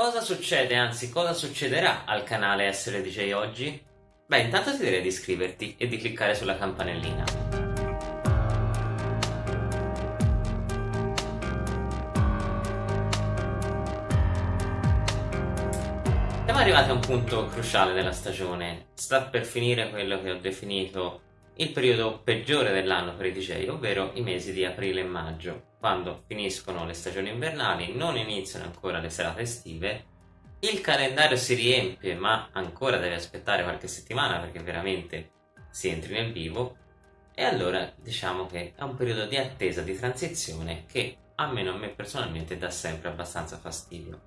Cosa succede, anzi cosa succederà al canale Essere DJ oggi? Beh, intanto ti direi di iscriverti e di cliccare sulla campanellina. Siamo arrivati a un punto cruciale della stagione. Sta per finire quello che ho definito il periodo peggiore dell'anno per i DJ, ovvero i mesi di aprile e maggio, quando finiscono le stagioni invernali, non iniziano ancora le serate estive, il calendario si riempie ma ancora deve aspettare qualche settimana perché veramente si entri nel vivo e allora diciamo che è un periodo di attesa, di transizione che almeno a me personalmente dà sempre abbastanza fastidio.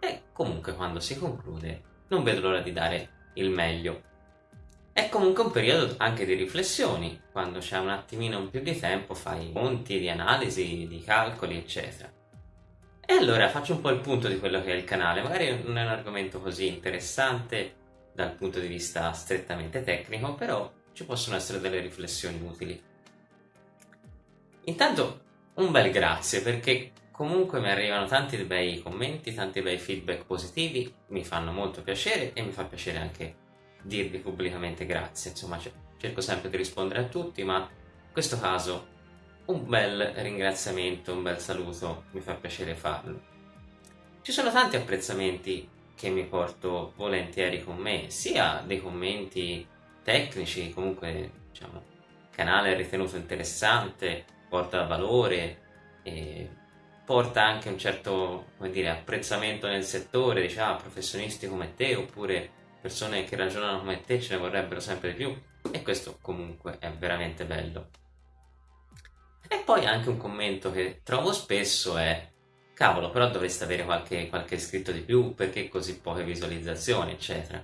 E comunque quando si conclude non vedo l'ora di dare il meglio è comunque un periodo anche di riflessioni, quando c'è un attimino più di tempo fai conti di analisi, di calcoli, eccetera. E allora faccio un po' il punto di quello che è il canale, magari non è un argomento così interessante dal punto di vista strettamente tecnico, però ci possono essere delle riflessioni utili. Intanto un bel grazie perché comunque mi arrivano tanti bei commenti, tanti bei feedback positivi, mi fanno molto piacere e mi fa piacere anche dirvi pubblicamente grazie, insomma cerco sempre di rispondere a tutti, ma in questo caso un bel ringraziamento, un bel saluto, mi fa piacere farlo. Ci sono tanti apprezzamenti che mi porto volentieri con me, sia dei commenti tecnici, comunque diciamo, il canale è ritenuto interessante, porta valore, porta anche un certo dire, apprezzamento nel settore, diciamo, professionisti come te, oppure persone che ragionano come te ce ne vorrebbero sempre di più e questo comunque è veramente bello. E poi anche un commento che trovo spesso è cavolo però dovreste avere qualche, qualche iscritto di più perché così poche visualizzazioni eccetera.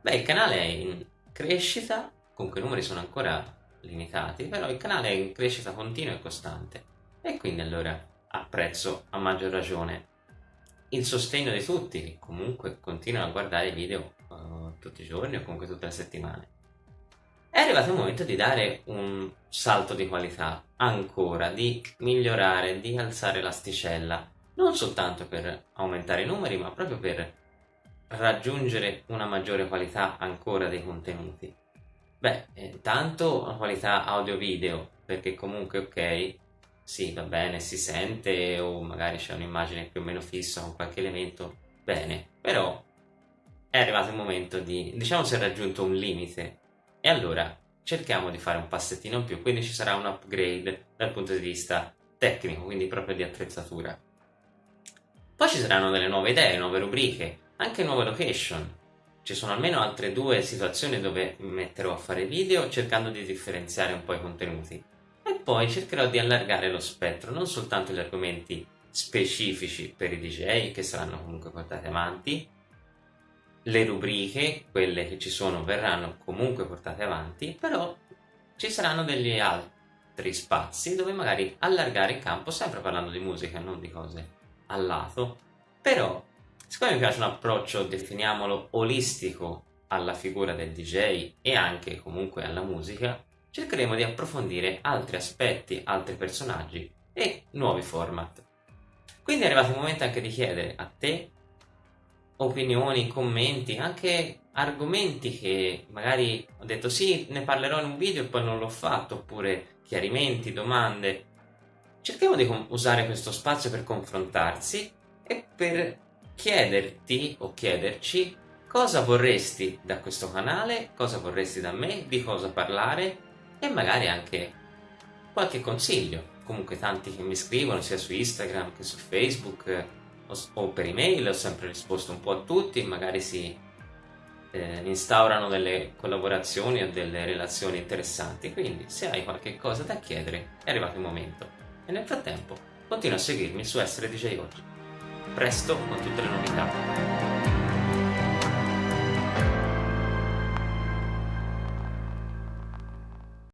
Beh il canale è in crescita, comunque i numeri sono ancora limitati, però il canale è in crescita continua e costante e quindi allora apprezzo a maggior ragione il sostegno di tutti che comunque continuano a guardare i video tutti i giorni o comunque tutte le settimane. È arrivato il momento di dare un salto di qualità ancora, di migliorare, di alzare l'asticella, non soltanto per aumentare i numeri, ma proprio per raggiungere una maggiore qualità ancora dei contenuti. Beh, intanto la qualità audio-video, perché comunque ok, sì, va bene, si sente o magari c'è un'immagine più o meno fissa con qualche elemento, bene, però è arrivato il momento di, diciamo si è raggiunto un limite e allora cerchiamo di fare un passettino in più, quindi ci sarà un upgrade dal punto di vista tecnico, quindi proprio di attrezzatura. Poi ci saranno delle nuove idee, nuove rubriche, anche nuove location. Ci sono almeno altre due situazioni dove metterò a fare video cercando di differenziare un po' i contenuti poi cercherò di allargare lo spettro, non soltanto gli argomenti specifici per i DJ che saranno comunque portati avanti, le rubriche, quelle che ci sono, verranno comunque portate avanti, però ci saranno degli altri spazi dove magari allargare il campo, sempre parlando di musica, non di cose al lato, però siccome mi piace un approccio, definiamolo, olistico alla figura del DJ e anche comunque alla musica, cercheremo di approfondire altri aspetti, altri personaggi e nuovi format. Quindi è arrivato il momento anche di chiedere a te opinioni, commenti, anche argomenti che magari ho detto sì, ne parlerò in un video e poi non l'ho fatto, oppure chiarimenti, domande. Cerchiamo di usare questo spazio per confrontarsi e per chiederti o chiederci cosa vorresti da questo canale, cosa vorresti da me, di cosa parlare e magari anche qualche consiglio. Comunque tanti che mi scrivono sia su Instagram che su Facebook o, per email, ho sempre risposto un po' a tutti, magari si eh, instaurano delle collaborazioni o delle relazioni interessanti, quindi se hai qualche cosa da chiedere è arrivato il momento. E nel frattempo continua a seguirmi su Essere DJ Oggi. Presto con tutte le novità.